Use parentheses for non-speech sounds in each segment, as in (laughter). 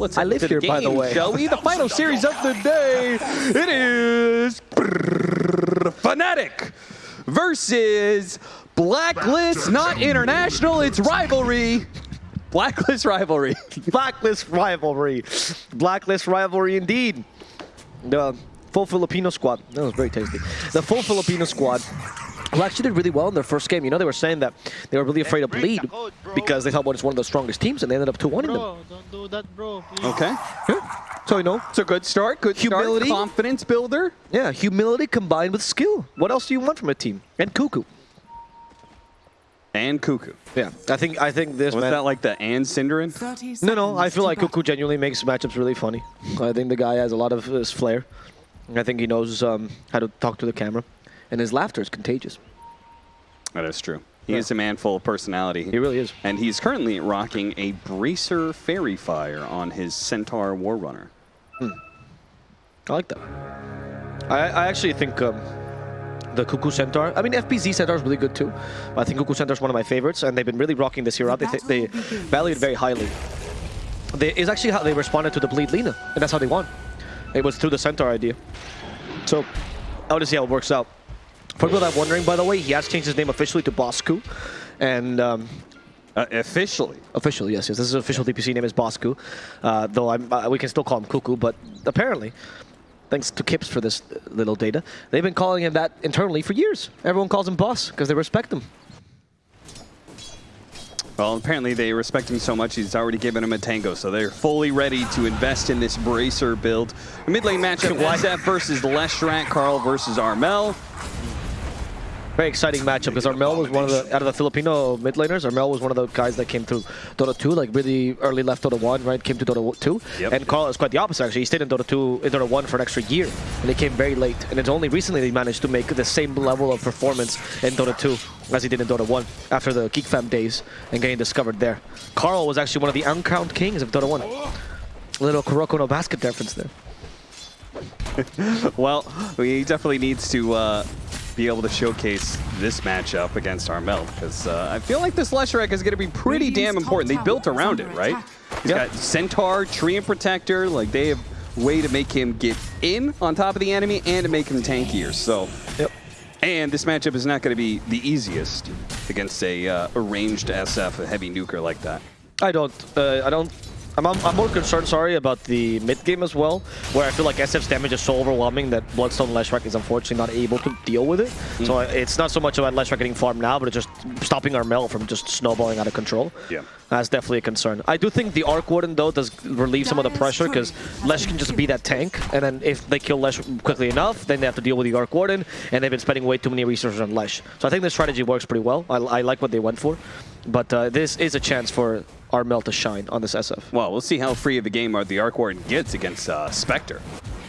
Let's I head live to here, by the way. Shall we? The final series of the day. It is Fnatic versus Blacklist, not international. It's rivalry. Blacklist rivalry. (laughs) Blacklist rivalry. Blacklist rivalry indeed. The full Filipino squad. That was very tasty. The full Filipino squad who actually did really well in their first game. You know, they were saying that they were really afraid of Bleed because they thought well, it's one of the strongest teams and they ended up 2-1 them. Bro, don't do that, bro. Please. Okay. So, you know, It's a good start. Good Humility. start. Confidence builder. yeah, humility combined with skill. What else do you want from a team? And Kuku. And Kuku. Yeah, I think I think this Was man. that like the and Cinderin? No, no, I feel like Kuku genuinely makes matchups really funny. I think the guy has a lot of his flair. I think he knows um, how to talk to the camera. And his laughter is contagious. That is true. He Yeah. is a man full of personality. He really is. And he's currently rocking a Bracer Faerie Fire on his Centaur War Runner. I like that. I, I actually think um, the Kuku Centaur, I mean, FPZ Centaur is really good too. But I think Kuku Centaur is one of my favorites, and they've been really rocking this hero out. They, th- they value it very highly. They, it's actually how they responded to the Bleed Lina, and that's how they won. It was through the Centaur idea. So, I want to see how it works out. For people that are wondering, by the way, he has changed his name officially to Bosku. And um, Uh, officially. Officially, yes, yes. This is official DPC name is Bosku, uh, though I'm, uh, we can still call him Kuku. But apparently, thanks to Kips for this little data, they've been calling him that internally for years. Everyone calls him Boss because they respect him. Well, apparently they respect him so much he's already given him a tango, so they're fully ready to invest in this Bracer build. A mid lane matchup, (laughs) SF versus Leshrac, Carl versus Armel. Very exciting matchup because Armel was one of the out of the Filipino mid laners. Armel was one of the guys that came through Dota 2, like really early left Dota 1, right? Came to Dota 2. Yep. And Carl is quite the opposite actually. He stayed in Dota 2, in Dota 1 for an extra year, and he came very late. And it's only recently they managed to make the same level of performance in Dota 2 as he did in Dota 1 after the Geek Fam days and getting discovered there. Carl was actually one of the uncrowned kings of Dota 1. Little Kuroko no basket reference there. (laughs) Well, he definitely needs to uh, be able to showcase this matchup against Armel because uh, I feel like this Leshrac is going to be pretty damn important. They built around it, right? He's Yep. got Centaur, Treant Protector. Like they have way to make him get in on top of the enemy and to make him tankier. So, Yep. and this matchup is not going to be the easiest against a, uh, a ranged SF, a heavy nuker like that. I don't. Uh, I don't. I'm, I'm, I'm more concerned, sorry, about the mid game as well, where I feel like SF's damage is so overwhelming that Bloodstone Leshrac is unfortunately not able to deal with it. So I- it's not so much about Leshrac getting farmed now, but it's just stopping our Armel from just snowballing out of control. Yeah. That's definitely a concern. I do think the Arc Warden, though, does relieve some of the pressure because Lesh can just be that tank, and then if they kill Lesh quickly enough, then they have to deal with the Arc Warden, and they've been spending way too many resources on Lesh. So I think this strategy works pretty well. I, I like what they went for, but uh, this is a chance for Armel to shine on this SF. Well, we'll see how free of a game are the Arc Warden gets against uh, Spectre.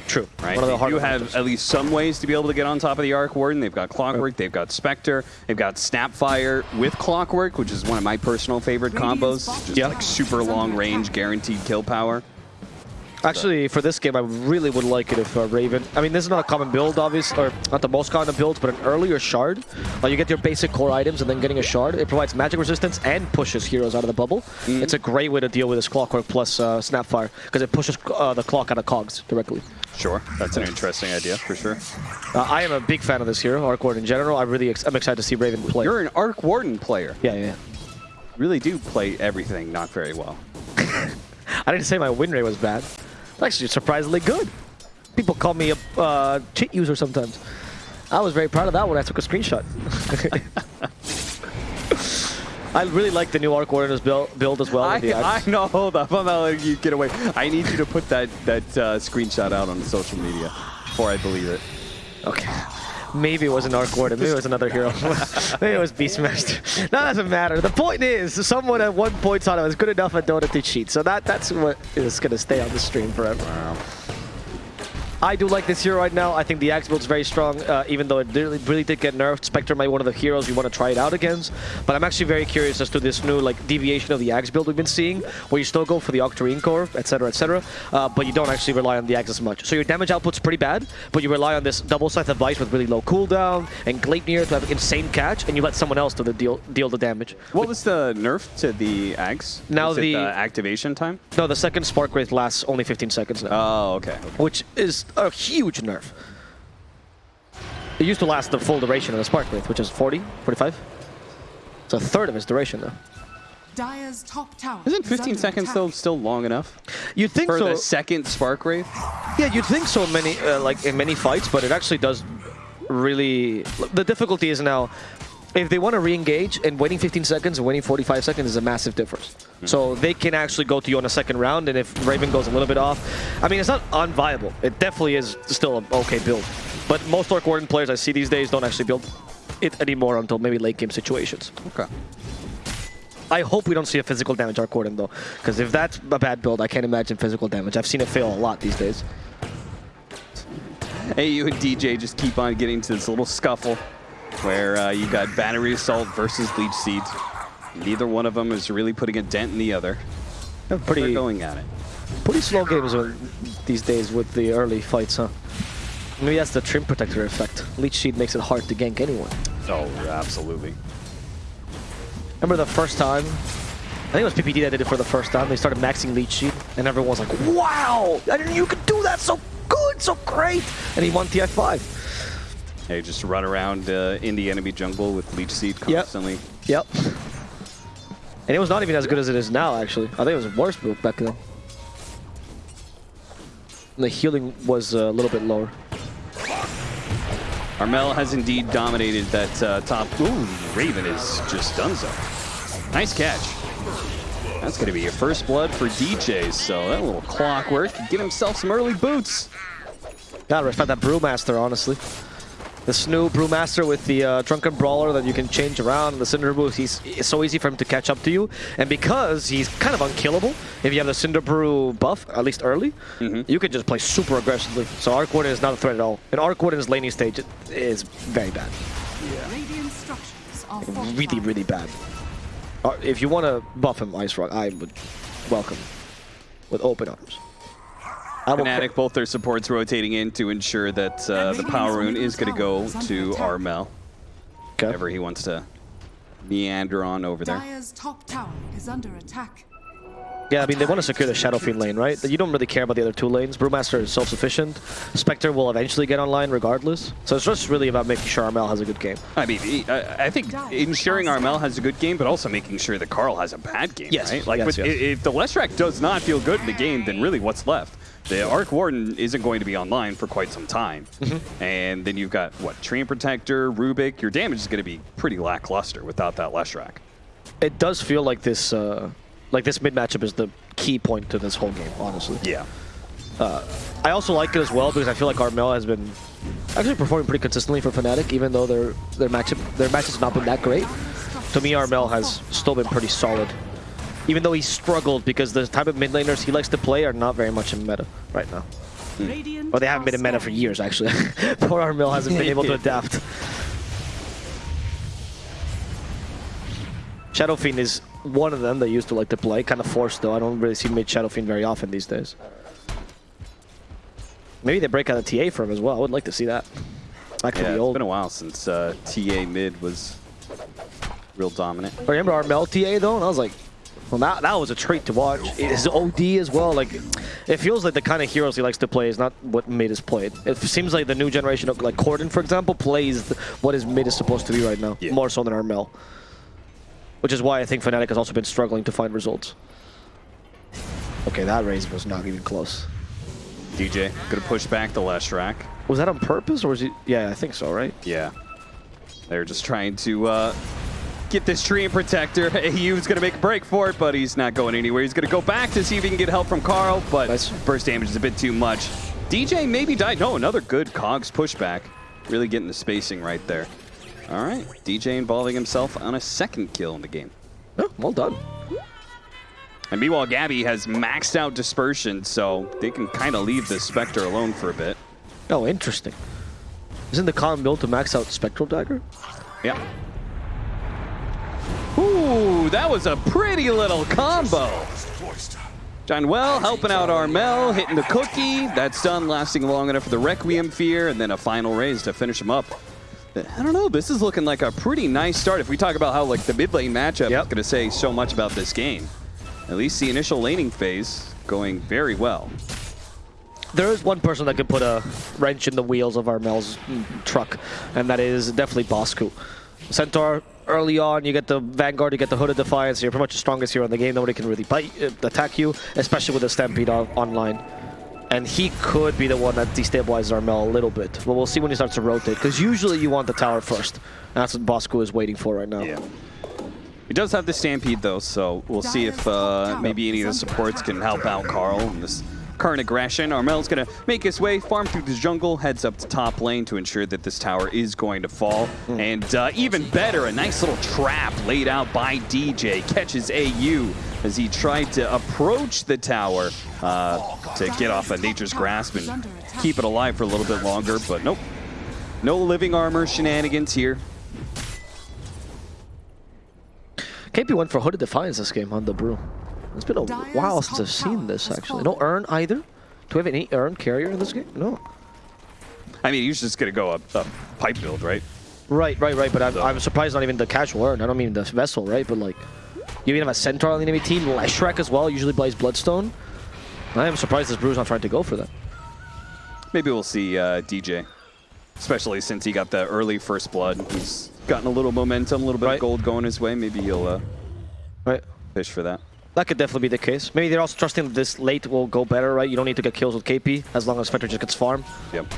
True. Right? One of the they harder have matchups. at least some ways to be able to get on top of the Arc Warden. They've got Clockwerk, they've got Spectre, they've got Snapfire with Clockwerk, which is one of my personal favorite combos. Just Yeah. like super long range, guaranteed kill power. Actually, for this game, I really would like it if uh, Raven... I mean, this is not a common build, obviously, or not the most common build, but an earlier shard. Like, you get your basic core items and then getting a shard. It provides magic resistance and pushes heroes out of the bubble. It's a great way to deal with this Clockwerk plus uh, Snapfire, because it pushes uh, the clock out of cogs directly. Sure, that's an interesting idea for sure. Uh, I am a big fan of this hero, Arc Warden in general. I really ex I'm excited to see Raven play. You're an Arc Warden player. Yeah, yeah, yeah. Really do play everything not very well. (laughs) I didn't say my win rate was bad. It's actually surprisingly good. People call me a uh, cheat user sometimes. I was very proud of that when I took a screenshot. (laughs) I really like the new Arc Warriors build, build as well. I, (laughs) I know, hold up, I'm not letting you get away. I need you to put that, that uh, screenshot out on social media before I believe it. Okay. Maybe it was an Arc Warden. Maybe it was another hero. (laughs) Maybe it was Beastmaster. That doesn't matter. The point is, someone at one point thought I was good enough at Dota to cheat. So that that's what is going to stay on the stream forever. I do like this hero right now. I think the Aghs build's very strong, uh, even though it really, really did get nerfed. Spectre might be one of the heroes you want to try it out against. But I'm actually very curious as to this new like deviation of the Aghs build we've been seeing, where you still go for the Octarine core, etc., etc., uh, but you don't actually rely on the Aghs as much. So your damage output's pretty bad, but you rely on this double Scythe of Vyse with really low cooldown and Gleipnir to have insane catch, and you let someone else do the deal deal the damage. What was the nerf to the Aghs? Now Was it the- activation time. No, the second Spark Wraith lasts only 15 seconds now. Oh, okay. which is a huge nerf. It used to last the full duration of the Spark Wraith, which is 40, 45. It's a third of its duration now. Dire's top tower. Isn't 15 under seconds attack. though still long enough You'd think for so. the second Spark Wraith? Yeah, you'd think so many, uh, like in many fights, but it actually does really. The difficulty is now, if they want to re-engage and waiting 15 seconds and waiting 45 seconds is a massive difference. Hmm. So they can actually go to you on a second round, and if Raven goes a little bit off, I mean, it's not unviable. It definitely is still an okay build. But most Arc Warden players I see these days don't actually build it anymore until maybe late game situations. Okay. I hope we don't see a physical damage Arc Warden though, because if that's a bad build, I can't imagine physical damage. I've seen it fail a lot these days. Hey, you and DJ just keep on getting to this little scuffle where uh, you got Battery Assault versus Leech Seed. Neither one of them is really putting a dent in the other. They're Pretty, going at it. pretty slow games these days with the early fights, huh? Maybe that's the Treant Protector effect. Leech Seed makes it hard to gank anyone. Oh, absolutely. Remember the first time? I think it was PPD that did it for the first time. They started maxing Leech Seed, and everyone was like, wow! I didn't, you could do that so good, so great! And he won TI5. Just run around uh, in the enemy jungle with Leech Seed constantly. Yep. And it was not even as good as it is now, actually. I think it was worse back then. And the healing was uh, a little bit lower. Armel has indeed dominated that uh, top. Ooh, Raven is just done so. Nice catch. That's going to be your first blood for DJ, so that little Clockwerk could get himself some early boots. Gotta respect that Brewmaster, honestly. This new Brewmaster with the uh, Drunken Brawler that you can change around, the Cinder Brew, he's, it's so easy for him to catch up to you. And because he's kind of unkillable, if you have the Cinder Brew buff, at least early, you can just play super aggressively. So Arc Warden is not a threat at all. And Arc Warden's laning stage is very bad. Radiant structures are Really, really bad. Uh, if you want to buff him, IceFrog, I would welcome with open arms. I will Fnatic, both their supports rotating in to ensure that uh, the Power Rune is going to go to Armel, Okay. whenever he wants to meander on over there. Dire's top tower is under attack. Yeah, I mean, they want to secure the Shadow Fiend lane, right? You don't really care about the other two lanes. Brewmaster is self-sufficient. Spectre will eventually get online regardless. So it's just really about making sure Armel has a good game. I mean, he- I I think ensuring Armel has a good game, but also making sure that Carl has a bad game, Yes, right? Like, yes, yes. if the Leshrac does not feel good in the game, then really what's left? The Arc Warden isn't going to be online for quite some time. Mm-hmm. And then you've got, what, Treant Protector, Rubik. Your damage is going to be pretty lackluster without that Leshrac. It does feel like this, uh, like this mid matchup is the key point to this whole game, honestly. Yeah. I also like it as well because I feel like Armel has been actually performing pretty consistently for Fnatic, even though their their matchup their match has not been that great. To me, Armel has still been pretty solid. Even though he struggled because the type of mid laners he likes to play are not very much in meta right now. Radiant Or they haven't been in meta for years, actually. (laughs) Poor Armel hasn't been able to (laughs) adapt. Shadow Fiend is one of them that used to like to play, kind of forced though. I don't really see mid Shadow Fiend very often these days. Maybe they break out a TA for him as well. I would like to see that. Back to Yeah, the it's old. been a while since uh, TA mid was real dominant. I remember Armel TA though, and I was like, well, that, that was a treat to watch. His OD as well. Like, it feels like the kind of heroes he likes to play is not what mid is played. It seems like the new generation of like Corden, for example, plays what his mid is supposed to be right now, Yeah. more so than Armel. Which is why I think Fnatic has also been struggling to find results. Okay, that raise was not even close. DJ, gonna push back the Leshrac. Was that on purpose, or was he? Yeah, I think so, right? Yeah. They're just trying to uh, get this Treant Protector. AU's going to make a break for it, but he's not going anywhere. He's going to go back to see if he can get help from Carl, but Nice. burst damage is a bit too much. DJ maybe died. No, another good Cogs pushback. Really getting the spacing right there. All right, DJ involving himself on a second kill in the game. Oh, well done. And meanwhile, Gabby has maxed out dispersion, so they can kind of leave the Spectre alone for a bit. Oh, interesting. Isn't the common build to max out Spectral Dagger? Yeah. Ooh, that was a pretty little combo. Jaunuel helping out Armel, hitting the cookie. That stun lasting long enough for the Requiem Fear, and then a final raise to finish him up. I don't know, this is looking like a pretty nice start. If we talk about how like the mid lane matchup Yep. is going to say so much about this game. At least the initial laning phase going very well. There is one person that could put a wrench in the wheels of Armel's truck, and that is definitely Bosku. Centaur, early on, you get the Vanguard, you get the Hood of Defiance, you're pretty much the strongest hero in the game, nobody can really bite, uh, attack you, especially with the Stampede on online. And he could be the one that destabilizes Armel a little bit, but we'll see when he starts to rotate, because usually you want the tower first. And that's what Bosku is waiting for right now. Yeah. He does have the Stampede though, so we'll see if uh, maybe any of the supports can help out Carl in this current aggression. Armel's gonna make his way, farm through the jungle, heads up to top lane to ensure that this tower is going to fall. And uh, even better, a nice little trap laid out by DJ catches AU as he tried to approach the tower uh, to get off of Nature's Grasp and keep it alive for a little bit longer, but nope. No living armor shenanigans here. KP went for Hood of Defiance this game on the Brew. It's been a Dire's while since I've seen this, actually. No fallen. Urn either? Do we have any Urn carrier in this game? No. I mean, he's just gonna go a, a pipe build, right? Right, right, right. But I'm, I'm surprised not even the casual Urn. I don't mean the Vessel, right? But like, you even have a Centaur on the enemy team, Leshrac as well, usually plays Bloodstone. I am surprised this Brew's not trying to go for that. Maybe we'll see uh, DJ, especially since he got the early first blood. He's gotten a little momentum, a little bit Right. of gold going his way. Maybe he'll uh, Right. fish for that. That could definitely be the case. Maybe they're also trusting that this late will go better, right? You don't need to get kills with KP as long as Spectre just gets farm. Yep.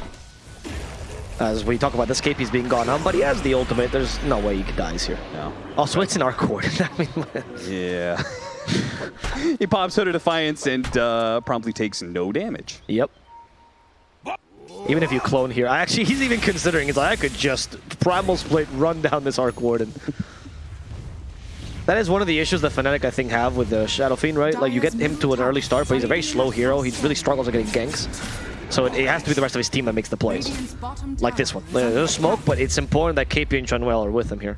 As we talk about this, KP's being gone on, but he has the ultimate. There's no way he dies here. No. Also, it's an arc ward. I mean, Yeah. (laughs) he pops Hood of Defiance and uh, promptly takes no damage. Yep. Even if you clone here, I actually he's even considering. He's like, I could just primal split, run down this arc warden. That is one of the issues that Fnatic I think have with the Shadow Fiend, right? Like you get him to an early start, but he's a very slow hero. He really struggles at getting ganks. So it, it has to be the rest of his team that makes the plays. Like this one. Uh, There's smoke, but it's important that KP and Jaunuel are with him here.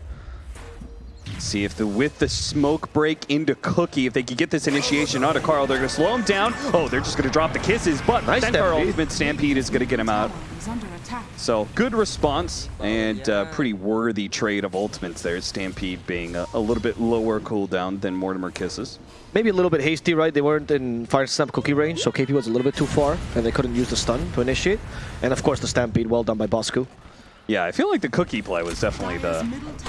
See if the with the smoke break into Cookie, if they can get this initiation onto Carl, they're going to slow him down. Oh, they're just going to drop the kisses, but Nice Centaur Stampede. Ultimate Stampede is going to get him out. Tower is under attack. So good response and uh, pretty worthy trade of ultimates there. Stampede being a, a little bit lower cooldown than Mortimer Kisses. Maybe a little bit hasty, right? They weren't in Fire Snap Cookie range, so KP was a little bit too far, and they couldn't use the stun to initiate. And of course, the Stampede, well done by Bosku. Yeah, I feel like the cookie play was definitely the.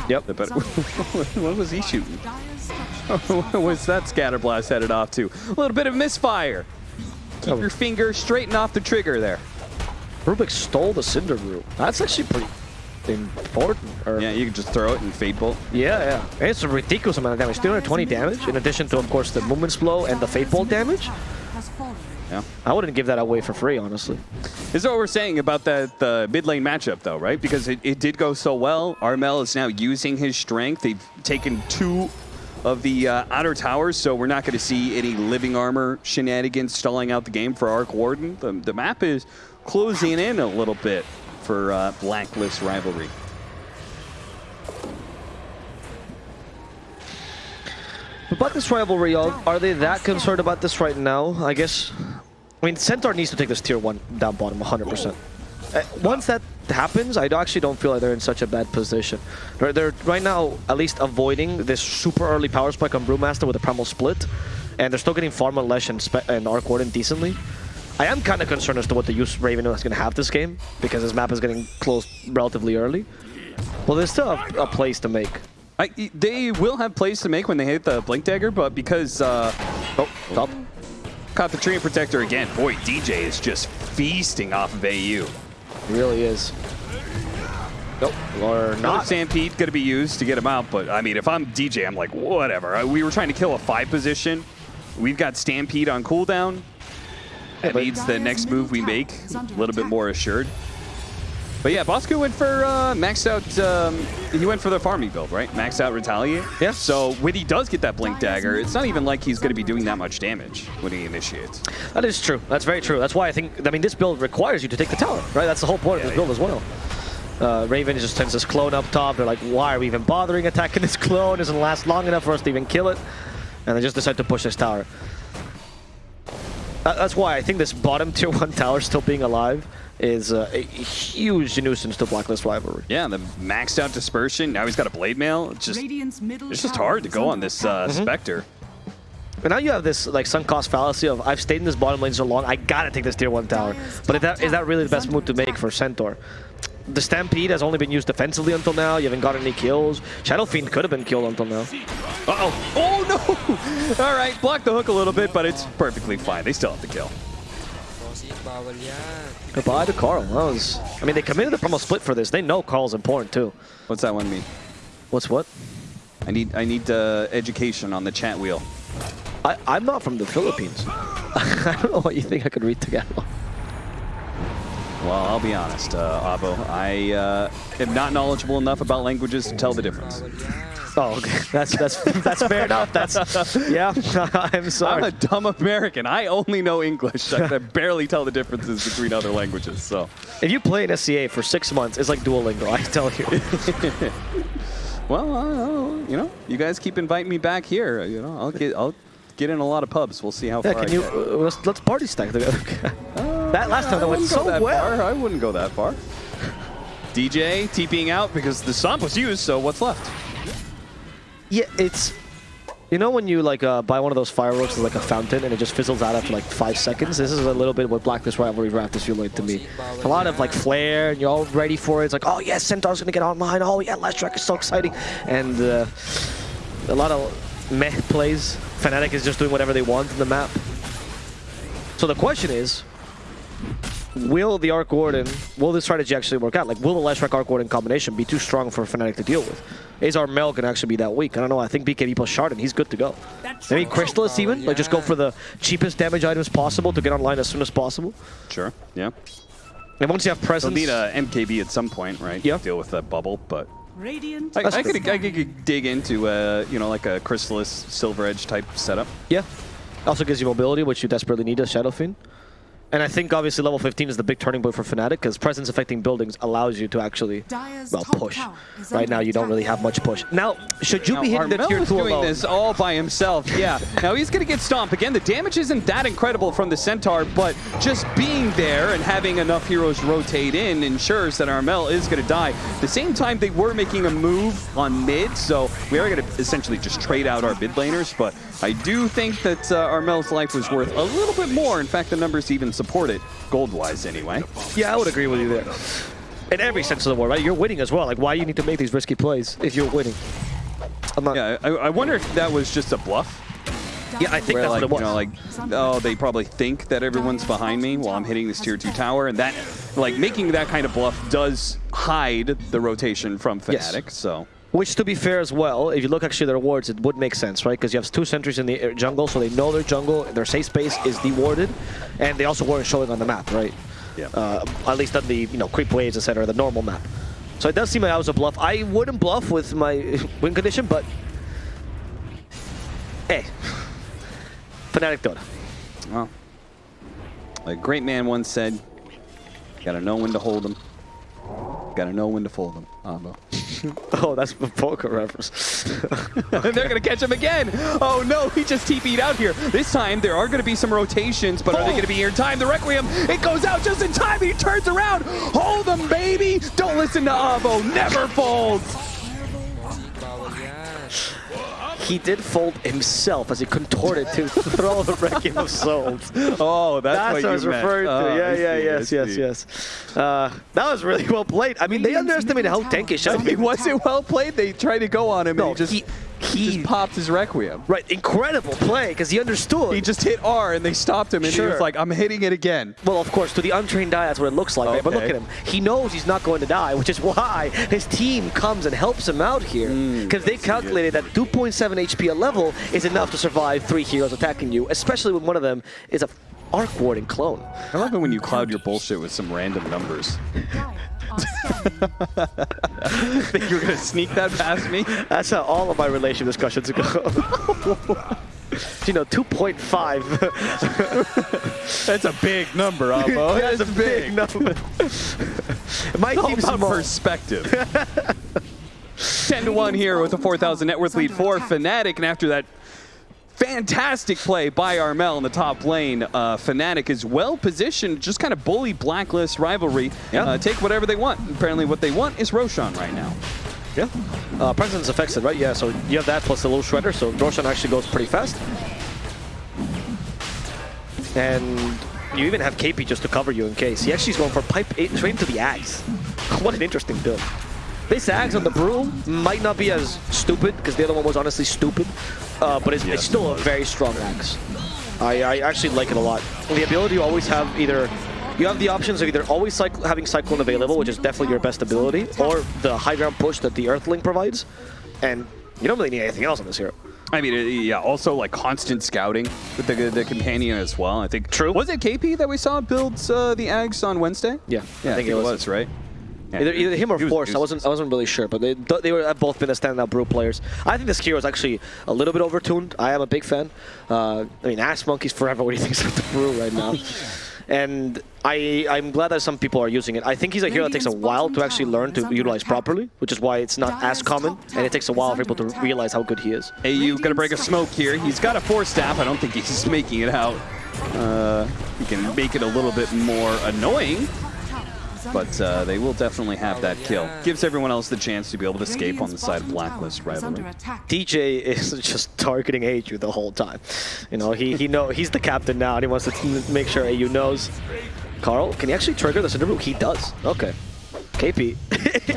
Yep. the (laughs) better. what was he shooting? Dire's structures (laughs) are Where was that scatter blast headed off to? A little bit of misfire. Keep Oh. your finger straight and off the trigger there. Rubik stole the Cinder Brew. That's actually pretty important. Or, Yeah, you can just throw it and fade bolt. yeah, yeah. And it's a ridiculous amount of damage. 220 damage, in addition to, of course, the Movement's Blow and the Fade Bolt damage. Yeah. I wouldn't give that away for free, honestly. This is what we're saying about that the mid lane matchup, though, right? Because it, it did go so well. Armel is now using his strength. They've taken two of the uh, outer towers, so we're not going to see any living armor shenanigans stalling out the game for Arc Warden. The, the map is closing in a little bit for uh, Blacklist rivalry. About this rivalry, are they that concerned about this right now? I guess. I mean, Centaur needs to take this tier 1 down bottom 100%. Uh, once that happens, I actually don't feel like they're in such a bad position. They're, they're right now at least avoiding this super early power spike on Brewmaster with a Primal Split, and they're still getting Farm on Lesh and, Spe and Arc Warden decently. I am kind of concerned as to what the use Raven is going to have this game, because his map is getting closed relatively early. Well, there's still a, a place to make. I, they will have plays to make when they hit the Blink Dagger, but because uh, Oh, top. Caught the Treant Protector again, boy, DJ is just feasting off of AU. Really is. Nope, or not. Stampede going to be used to get him out, but I mean, if I'm DJ, I'm like, whatever. Uh, We were trying to kill a five position. We've got Stampede on cooldown. That but- means the next move we make a little bit more assured. But yeah, Bosku went for uh, maxed out. Um, he went for the farming build, right? Maxed out retaliate. Yeah. So when he does get that blink dagger, it's not even like he's going to be doing that much damage when he initiates. That is true. That's very true. That's why I think, I mean, this build requires you to take the tower, right? That's the whole point of this Yeah, build as well. Uh, Raven just sends this clone up top. They're like, why are we even bothering attacking this clone? It doesn't last long enough for us to even kill it. And they just decide to push this tower. That- that's why I think this bottom tier (laughs) 1 tower still being alive is uh, a huge nuisance to Blacklist Rivalry. Yeah, the maxed out dispersion. Now he's got a blade mail. It's just it's just hard to go on under this attack. uh, Spectre. But now you have this like sunk cost fallacy of I've stayed in this bottom lane so long, I gotta take this tier one tower. But is that is that really the best move to make for Centaur? The Stampede has only been used defensively until now. You haven't got any kills. Shadow Fiend could have been killed until now. Uh-oh. Oh, no! (laughs) All right, block the hook a little bit, but it's perfectly fine. They still have to kill. Bossy, bawal yan. Goodbye to Carl. That was. I mean, they committed the Primal Split for this. They know Carl's important too. What's that one mean? What's what? I need I need uh, education on the chat wheel. I, I'm not from the Philippines. (laughs) I don't know what you think I could read Tagalog. Well, I'll be honest, uh, Abo. I uh, am not knowledgeable enough about languages to tell the difference. Oh, okay. (laughs) That's that's that's fair (laughs) enough. That's yeah. (laughs) I'm sorry. I'm a dumb American. I only know English. I can barely tell the differences between other languages. So, If you play in SEA for six months, it's like Duolingo. I tell you. well, uh, you know, you guys keep inviting me back here. You know, I'll get I'll get in a lot of pubs. We'll see how Yeah, far can I you uh, let's, let's party stack together. That last time that I went wouldn't go so that well. far. I wouldn't go that far. DJ TPing out because the stomp was used. So what's left? Yeah, it's you know when you like uh, buy one of those fireworks with like a fountain and it just fizzles out after like five seconds. This is a little bit what Blacklist Rivalry Draft is feeling like to me. A lot of like flair and you're all ready for it. It's like oh yeah, Centaur's gonna get online. Oh yeah, Leshrac is so exciting, and uh, a lot of meh plays. Fnatic is just doing whatever they want in the map. So the question is, will the Arc Warden, will this strategy actually work out? Like, will the Leshrac Arc Warden combination be too strong for Fnatic to deal with? Is Armel can actually be that weak? I don't know. I think BKB plus Shard and he's good to go. Maybe Crystalys even? Like, just go for the cheapest damage items possible to get online as soon as possible. Sure. Yeah. And once you have presence... They'll need a MKB at some point, right? Yeah. Deal with that bubble, but Radiant. I, That's I, could, I could dig into uh, you know like a Crystalys Silver Edge type setup. Yeah. Also gives you mobility, which you desperately need as Shadow Fiend. And I think obviously level 15 is the big turning point for Fnatic because presence affecting buildings allows you to actually Dire's well push. Right now you don't really have much push. Now, should you Now, be hitting the Armel tier is 2 doing alone? this all by himself. Yeah. now he's going to get stomped. Again, the damage isn't that incredible from the Centaur, but just being there and having enough heroes rotate in ensures that Armel is going to die. At the same time, they were making a move on mid, so we are going to essentially just trade out our mid laners, but I do think that uh, Armel's life was worth a little bit more. In fact, the numbers even support it, gold-wise anyway. Yeah, I would agree with you there. In every sense of the word, right? You're winning as well. Like, why you need to make these risky plays if you're winning? I'm not. Yeah, I, I wonder if that was just a bluff. Yeah, I think where that's like, what it was. you know, like, oh, they probably think that everyone's behind me while I'm hitting this tier two tower, and that, like, making that kind of bluff does hide the rotation from Yes. Fnatic. So Which, to be fair as well, if you look actually at their wards, it would make sense, right? Because you have two sentries in the uh, jungle, so they know their jungle, their safe space is dewarded, and they also weren't showing on the map, right? Yeah. Uh, at least on the you know creep waves, etc., the normal map. So it does seem like I was a bluff. I wouldn't bluff with my (laughs) win condition, but hey, Fnatic Dota. well, a great man once said, "Gotta know when to hold them. Gotta know when to fold them." Abo. (laughs) Oh, that's a poker reference. (laughs) They're gonna catch him again. Oh no, he just TP'd out here. This time there are gonna be some rotations, but are they gonna be here in time? The Requiem, it goes out just in time. He turns around. Hold them, baby. Don't listen to Avo. Never fold. Bossy, bawal yan. he did fold himself as he contorted to (laughs) throw the Requiem of Souls. Oh, that's, That's what, what I was you meant. referring to. Oh, yeah, I yeah, see, yes, yes, yes. Uh, that was really well played. I mean, they underestimated how tanky is Shadow I was it well played? They tried to go on him, No, and he just he- he, he- just popped his Requiem. Right, incredible play because he understood. He just hit R, and they stopped him, and he was like, "I'm hitting it again." well, of course, to the untrained eye, that's what it looks like. Right? But look at him. He knows he's not going to die, which is why his team comes and helps him out here. Mm, because they calculated that 2.7 HP a level is enough to survive three heroes attacking you, especially when one of them is a Arc Warden clone. I love it when you cloud your bullshit with some random numbers. (laughs) Dire are (laughs) Think you're gonna sneak that past me? That's how all of my relationship discussions go. (laughs) you know, 2.5. (laughs) That's a big number, Abo. That's a big number. my All team's about small. perspective. 10 to 1 here with a 4,000 net worth lead for Fnatic, and after that fantastic play by Armel in the top lane, uh, Fnatic is well positioned, just kind of bully Blacklist rivalry, Yeah. uh, take whatever they want. Apparently what they want is Roshan right now. Yeah. Uh, Presence affects it, right? Yeah, so you have that plus a little shredder, so Roshan actually goes pretty fast. And you even have KP just to cover you in case. He actually is going for pipe eight straight into the Aghs. (laughs) what an interesting build. This Aghs on the broom might not be as stupid, because the other one was honestly stupid, uh, but it's, Yes, it's still it a very strong Aghs. I, I actually like it a lot. The ability to always have either you have the options of either always cycle, having Cyclone available, which is definitely your best ability, or the high ground push that the Earthling provides. And you don't really need anything else on this hero. I mean, uh, yeah, also like constant scouting with the, the companion as well. I think. True. Was it KP that we saw build uh, the Aghs on Wednesday? Yeah, Yeah, I think, it was, right? Yeah, Either, either him or was Force, I wasn't I wasn't really sure, but they they were have both been a standout brew players. I think this hero is actually a little bit overtuned. I am a big fan. Uh, I mean, Ass Monkey's forever what he (laughs) thinks of the brew right now. (laughs) And I, I'm glad that some people are using it. I think he's a hero that takes a while to actually learn to utilize properly, which is why it's not as common, and it takes a while for people to realize how good he is. AU gonna break a smoke here. He's got a Force Staff. I don't think he's making it out. Uh, he can make it a little bit more annoying, but uh, they will definitely have that kill. Gives everyone else the chance to be able to escape on the side of Blacklist rivalry. DJ is (laughs) just targeting AU the whole time. You know, he he know he's the captain now, and he wants to make sure AU knows. Carl, can he actually trigger the Cinder Brew? He does. Okay. KP,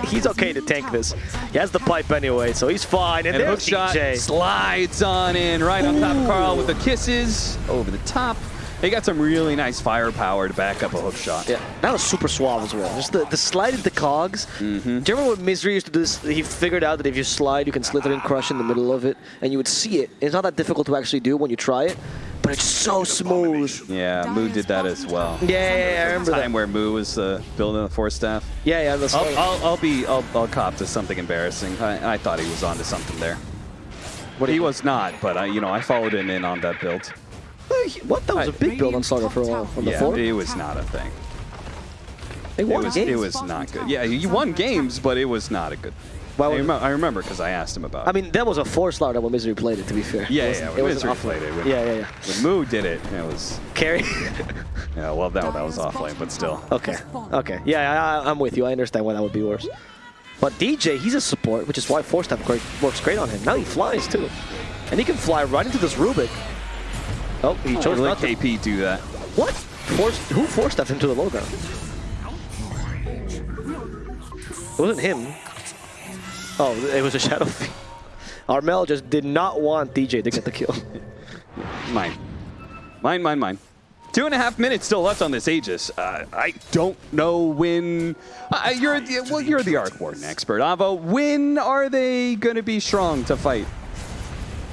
(laughs) he's okay to tank this. He has the pipe anyway, so he's fine. And, And there's hookshot DJ. slides on in right on top of Carl with the kisses over the top. They got some really nice firepower to back up a hook shot. Yeah, that was super suave as well. Just the, the slide into cogs. Mm-hmm. Do you remember when Misery used to do this? He figured out that if you slide, you can Slithereen Crush in the middle of it, and you would see it. It's not that difficult to actually do when you try it, but it's so smooth. Yeah, Moo did that as well. Yeah, yeah, yeah, I remember Time that. where Moo was uh, building the Force Staff. Yeah, yeah, that's I'll, I'll, I'll be, I'll, I'll cop to something embarrassing. I, I thought he was onto something there. What he was not, but I, you know, I followed him in on that build. What? That was a big build on Slardar for a while. From Yeah, before? it was not a thing. They It was, games. it was not good. Yeah, you won games, but it was not a good. Why I, remember, I remember because I asked him about. It. I mean, that was a four slaughter when Misery played it, to be fair. yeah, It yeah, wasn't- yeah. it When wasn't Misery off played it. When, Yeah, yeah, yeah. When Moo did it, it was. Carry. (laughs) Yeah, well, that, that was offlane, but still. okay, okay. Yeah, I, I'm with you. I understand why that would be worse. But DJ, he's a support, which is why four step great, works great on him. Now he flies too, and he can fly right into this Rubik. Oh, he chose let not to. KP do that. What? Force, who forced stepped into the low ground? It wasn't him. Oh, it was a Shadow (laughs) Fiend. Armel just did not want DJ to get the kill. (laughs) Mine. Mine, mine, mine. Two and a half minutes still left on this Aegis. Uh, I don't know when. Uh, you're the, well, you're the Arc Warden expert, Avo. When are they going to be strong to fight?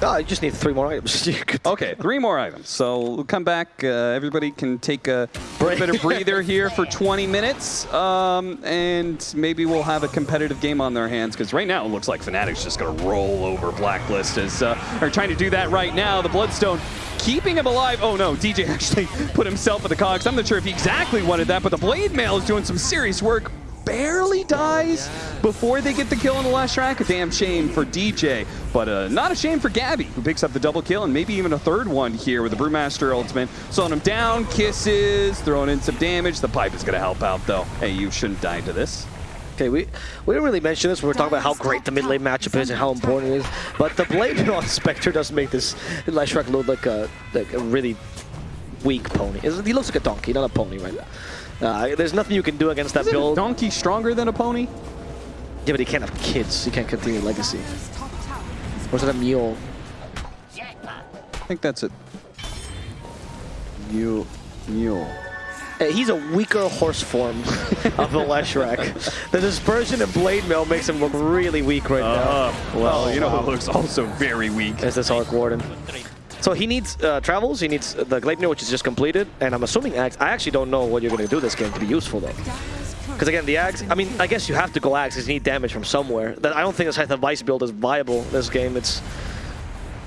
Oh, I just need three more items. (laughs) Okay, three more items. So we'll come back. Uh, everybody can take a Break. bit of breather here for 20 minutes, um, and maybe we'll have a competitive game on their hands. Because right now it looks like Fnatic's just going to roll over Blacklist as uh, are trying to do that right now. The Bloodstone keeping him alive. Oh no, DJ (laughs) actually put himself at the cogs. I'm not sure if he exactly wanted that, but the Blade Mail is doing some serious work. Barely dies before they get the kill on the Leshrac. A damn shame for DJ, but uh, not a shame for Gabby, who picks up the double kill and maybe even a third one here with the Brewmaster ultimate. Slowing him down, kisses, throwing in some damage. The pipe is going to help out though. Hey, you shouldn't die to this. Okay, we we didn't really mention this. We were talking about how great the mid lane matchup is and how important it is. But the blade (laughs) on Spectre does make this Leshrac look like a like a really weak pony. He looks like a donkey, not a pony right now. Uh, there's nothing you can do against that Isn't a build. donkey stronger than a pony? Yeah, but he can't have kids. He can't continue legacy. Or is it a mule? I think that's it. Mule. Mule. Uh, He's a weaker horse form (laughs) of the Leshrac. the dispersion and blade mail makes him look really weak right now. well, Oh, you know wow. who looks also very weak. As this Arc Warden. So he needs uh, travels, he needs the Gleipnir, which is just completed, and I'm assuming Aghs. I actually don't know what you're going to do this game to be useful, though. Because again, the Aghs, I mean, I guess you have to go Aghs because you need damage from somewhere. That I don't think this Scythe Vyse build is viable this game. It's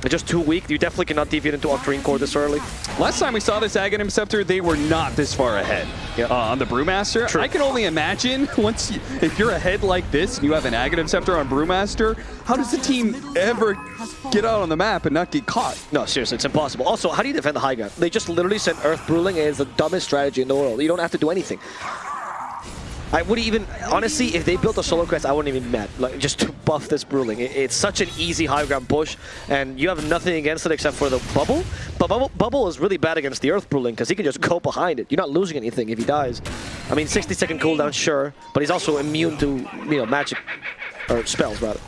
it's just too weak. You definitely cannot deviate into Octarine Core this early. Last time we saw this Aghanim Scepter, they were not this far ahead Yeah. uh, on the Brewmaster. True. I can only imagine (laughs) once you, if you're ahead like this and you have an Aghanim Scepter on Brewmaster, how does the team ever get out on the map and not get caught? No, seriously, it's impossible. Also, how do you defend the high ground? They just literally sent Earth Brewling it's the dumbest strategy in the world. You don't have to do anything. I would even, honestly, if they built a Solar Crest, I wouldn't even be mad. Like, just to (laughs) buff this Brewling. It- it's such an easy high ground push, and you have nothing against it except for the bubble. But bubble, bubble is really bad against the Earth Brewling because he can just go behind it. You're not losing anything if he dies. I mean, 60 second cooldown, sure, but he's also immune to, you know, magic, or spells, rather.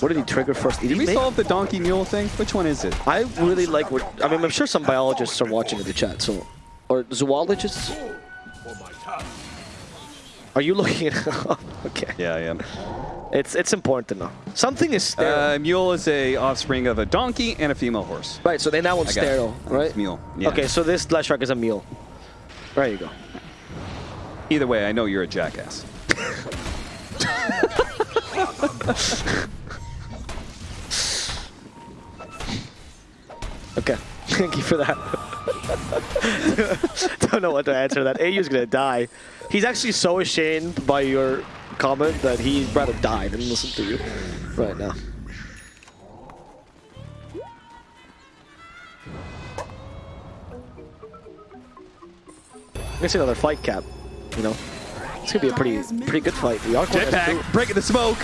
What did he trigger first? Did, Did he we make- solve the donkey mule thing? Which one is it? I really like what I mean. I'm sure some biologists are watching in the chat, so or zoologists. Are you looking at? (laughs) okay, Yeah, I am. it's it's important to know. Something is sterile. Uh, mule is a offspring of a donkey and a female horse. right. So then that one's sterile, right? It's mule. Yeah. Okay, so this Glass Shark is a mule. There you go. Either way, I know you're a jackass. (laughs) Okay. (laughs) Thank you for that. (laughs) Don't know what to answer that. AU's gonna die. He's actually so ashamed by your comment that he'd rather die than listen to you right now. I'm gonna see another fight cap, you know. It's gonna be a pretty pretty good fight. The Arc one has two- Jetpack, breaking the smoke.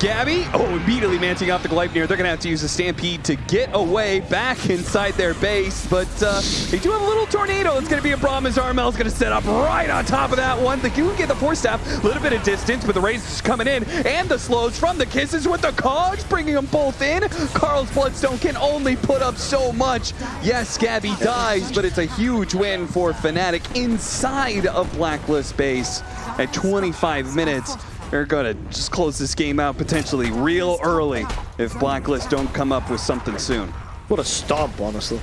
Gabby, oh, immediately manting off the Gleipnir. They're going to have to use the Stampede to get away back inside their base. But uh, they do have a little tornado. It's going to be a problem as Armel's going to set up right on top of that one. They can get the Force Staff, a little bit of distance, but the Rays is coming in. And the slows from the Kisses with the Cogs, bringing them both in. Carl's Bloodstone can only put up so much. Yes, Gabby dies, but it's a huge win for Fnatic inside of Blacklist base at 25 minutes. They're gonna just close this game out potentially real early if Blacklist don't come up with something soon. What a stomp, honestly.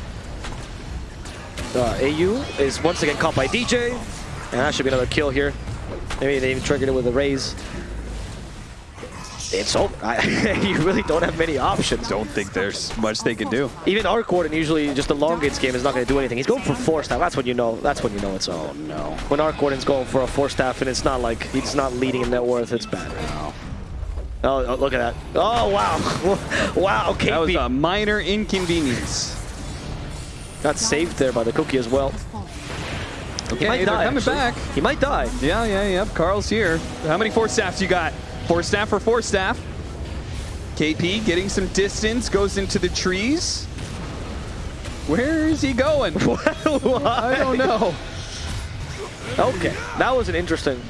Uh, AU is once again caught by DJ, and that should be another kill here. Maybe they even triggered it with a raise. It's over. (laughs) I, you really don't have many options. Don't think there's much they can do. Even Arc Warden usually just elongates game is not going to do anything. He's going for Force Staff. That's when you know. That's when you know it's. Oh no. When Arc Warden's going for a Force Staff and it's not like he's not leading in net worth, it's bad. Oh, oh, look at that. Oh wow, (laughs) wow. KP That was a minor inconvenience. got saved there by the cookie as well. Fallen. He Okay, might die. coming actually. back. He might die. Yeah, yeah, yeah. Carl's here. How many Force Staffs you got? Force Staff for Force Staff. KP getting some distance, goes into the trees. Where is he going? (laughs) (laughs) I don't know. (laughs) Okay, that was an interesting.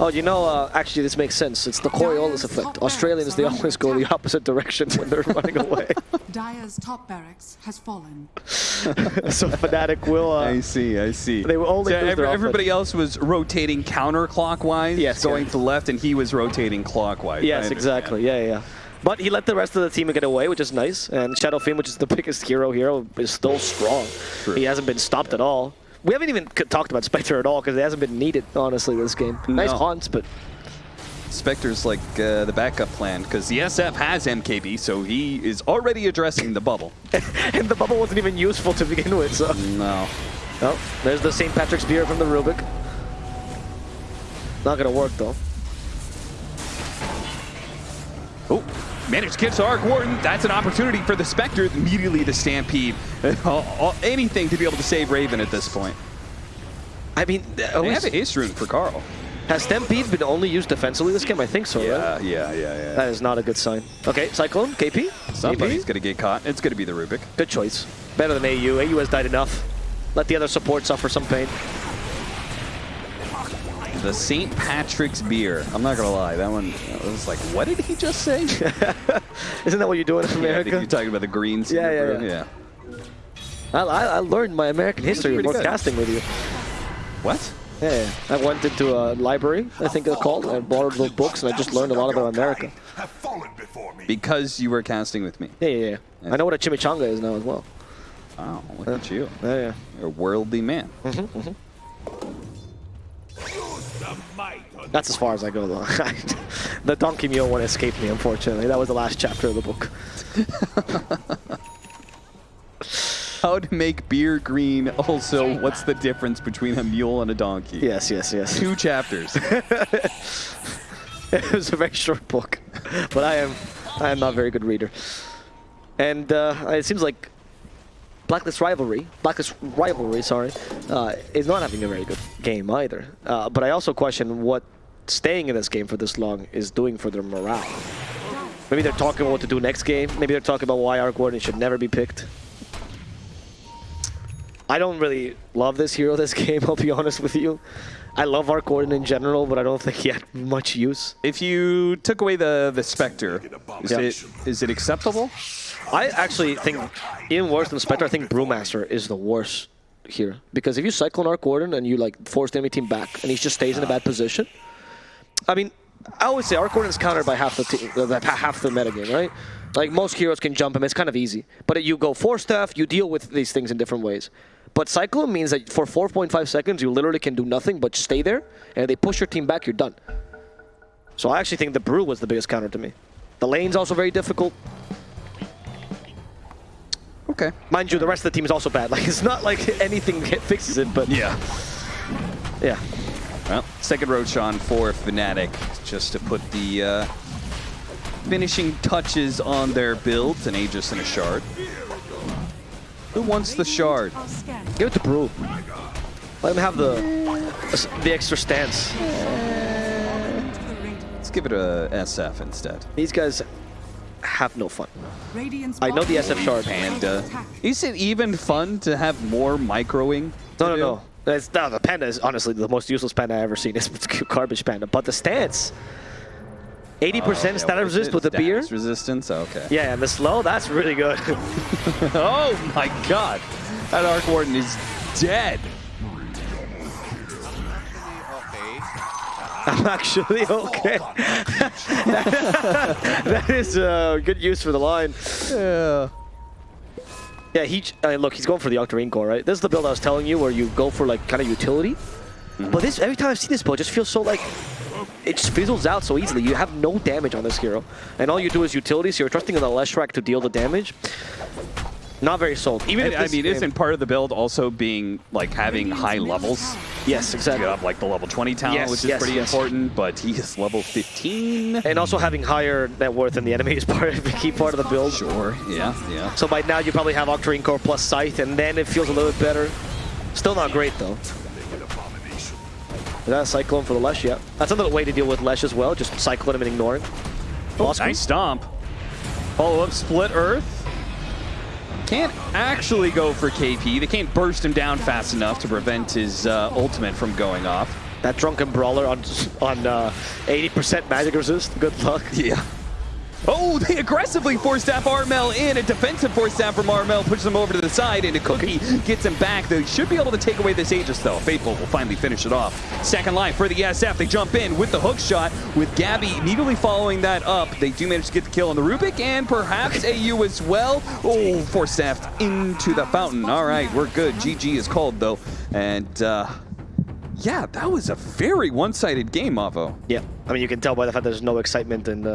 Oh, you know, uh, actually, this makes sense. It's the Coriolis effect. Australians, they always go the opposite direction when they're running (laughs) away. Dire's top barracks has fallen. (laughs) so Fnatic will. Uh, I see, I see. They will only So every- everybody else was rotating counterclockwise, Yes, going yeah. to left, and he was rotating clockwise. Yes, exactly. Yeah, yeah, yeah. But he let the rest of the team get away, which is nice. And Shadow Fiend, which is the (laughs) biggest hero here, is still strong. True. He hasn't been stopped at all. We haven't even talked about Spectre at all because it hasn't been needed, honestly, this game. Nice haunts, but Spectre's like uh, the backup plan because the SF has MKB, so he is already addressing the bubble. (laughs) and the bubble wasn't even useful to begin with. So, No. oh, there's the St. Patrick's beer from the Rubik. Not gonna work though. Managed to get to Arc Warden. That's an opportunity for the Spectre. Immediately the Stampede. (laughs) Anything to be able to save Raven at this point. I mean, uh, They have a Ace Rune for Carl. has Stampede been only used defensively this game? I think so, right? Yeah, yeah, yeah, yeah. That is not a good sign. Okay, Cyclone, KP. Somebody's going to get caught. It's going to be the Rubik. Good choice. Better than AU. AU has died enough. Let the other support suffer some pain. The St. Patrick's beer. I'm not going to lie. That one, I was like, what did he just say? (laughs) Isn't that what you do in Yeah, I think America? you're talking about the greens. Yeah, yeah, brew. yeah. I, I, I learned my American history pretty good. broadcasting with you. What? Yeah, yeah, I went into a library, I think they're called. and borrowed little books and I just learned a lot about America. have fallen before me. Because you were casting with me. Yeah, yeah, yeah. I know what a chimichanga is now as well. Wow, look at you. Yeah, yeah. You're a worldly man. Mm-hmm, mm-hmm. That's as far as I go, though. (laughs) the Donkey Mule one escaped me, unfortunately. That was the last chapter of the book. (laughs) How to make beer green. Also, what's the difference between a mule and a donkey? Yes, yes, yes. Two chapters. (laughs) it was a very short book, but I am I am not a very good reader. And uh, it seems like Blacklist Rivalry, Blacklist Rivalry, sorry, uh, is not having a very good game either. Uh, but I also question what staying in this game for this long is doing for their morale. Maybe they're talking about what to do next game. Maybe they're talking about why Arc Warden should never be picked. I don't really love this hero this (laughs) game, I'll be honest with you. I love Arc Warden in general, but I don't think he had much use. if you took away the the Spectre, is Yeah. it is it acceptable? I actually think even worse than Spectre, I think Brewmaster is the worst here. Because if you cycle an Arc Warden and you like force the enemy team back and he just stays in a bad position, I mean, I always say Arc Warden is countered by half the team, uh, half the metagame, right? Like most heroes can jump him, it's kind of easy. But you go Force Staff, you deal with these things in different ways. But cycle him means that for 4.5 seconds you literally can do nothing but stay there, and if they push your team back, you're done. So I actually think the Brew was the biggest counter to me. The lane's also very difficult. Okay. Mind you, the rest of the team is also bad. (laughs) Like, it's not like anything (laughs) fixes it, but Yeah. yeah. Well, second Roshan for Fnatic, just to put the uh, finishing touches on their build, an Aegis and a Shard. Who wants the Shard? Give it to Brew. Let him have the the extra stance. To. Let's give it a SF instead. These guys have no fun. I know the SF shard. lane is And uh, under attack. is it even fun to have more microing? to No, no, do? no. That's, no, the panda is honestly the most useless panda I've ever seen. It's (laughs) garbage panda. But the stance, 80% Oh, yeah, status resist with the beer. Resistance? Okay. Yeah, and the slow, that's really good. (laughs) Oh my god! That Arc Warden is dead. I'm actually (laughs) okay. that is uh, good use for the line. Yeah. Yeah, he uh, look, he's going for the Octarine core, right? This is the build I was telling you, where you go for like kind of utility. But this every time I've seen this build, it just feels so like it just fizzles out so easily. You have no damage on this hero, and all you do is utility. So you're trusting in the Leshrac to deal the damage. Not very sold. Even And, if I mean, game- isn't part of the build also being like having high levels? tower yes, You exactly. have like the level 20 talent, Yes, which is yes, pretty yes. important, but he is level 15. And also having higher net worth than the enemy is part of a key part of the build. Sure, yeah, yeah. So by now you probably have Octarine core plus Scythe, and then it feels a little bit better. Still not great though. Is that a Cyclone for the Lesh? Yeah. That's another way to deal with Lesh as well, just cyclone him and ignoring. Lost oh, Nice stomp. Follow up split earth. Can't actually go for KP. They can't burst him down fast enough to prevent his uh, ultimate from going off. That drunken brawler on on 80% magic resist. Good luck. Yeah. Oh, they aggressively force staff Armel in. A defensive force staff from Armel pushes him over to the side, and a cookie gets him back. They should be able to take away this Aegis, though. Faithful will finally finish it off. Second line for the SF. They jump in with the hook shot, with Gabbi immediately following that up. They do manage to get the kill on the Rubick, and perhaps AU as well. Oh, force staffed into the fountain. All right, we're good. GG is called, though. And, uh, yeah, that was a very one-sided game, Mavo. Yeah. I mean, you can tell by the fact there's no excitement and. Uh,